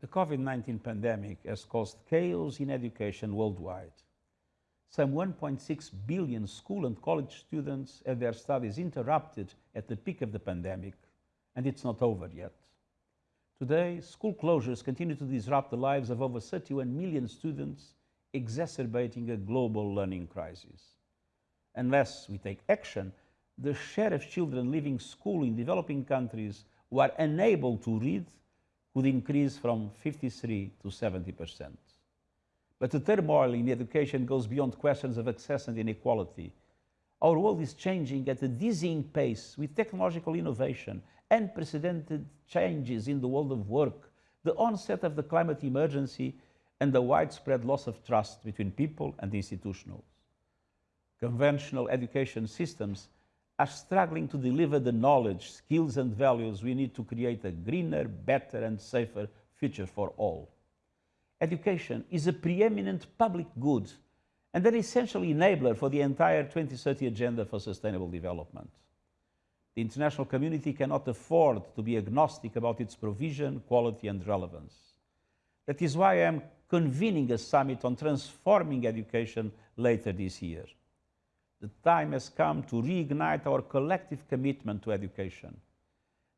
The COVID-19 pandemic has caused chaos in education worldwide. Some 1.6 billion school and college students had their studies interrupted at the peak of the pandemic, and it's not over yet. Today, school closures continue to disrupt the lives of over 31 million students, exacerbating a global learning crisis. Unless we take action, the share of children leaving school in developing countries who are unable to read could increase from 53 to 70 percent. But the turmoil in education goes beyond questions of access and inequality. Our world is changing at a dizzying pace with technological innovation, unprecedented changes in the world of work, the onset of the climate emergency, and the widespread loss of trust between people and institutions. Conventional education systems are struggling to deliver the knowledge, skills and values we need to create a greener, better and safer future for all. Education is a preeminent public good and an essential enabler for the entire 2030 Agenda for Sustainable Development. The international community cannot afford to be agnostic about its provision, quality and relevance. That is why I am convening a summit on transforming education later this year the time has come to reignite our collective commitment to education.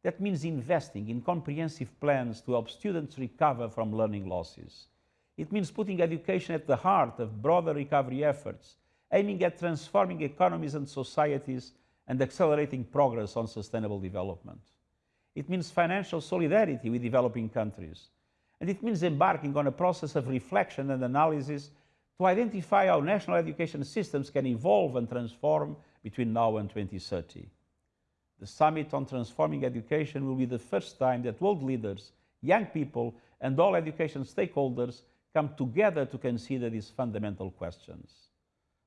That means investing in comprehensive plans to help students recover from learning losses. It means putting education at the heart of broader recovery efforts, aiming at transforming economies and societies and accelerating progress on sustainable development. It means financial solidarity with developing countries. And it means embarking on a process of reflection and analysis to identify how national education systems can evolve and transform between now and 2030. The Summit on Transforming Education will be the first time that world leaders, young people and all education stakeholders come together to consider these fundamental questions.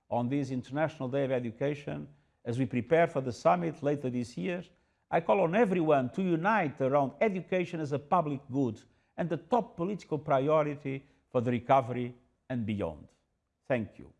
On this International Day of Education, as we prepare for the summit later this year, I call on everyone to unite around education as a public good and the top political priority for the recovery and beyond. Thank you.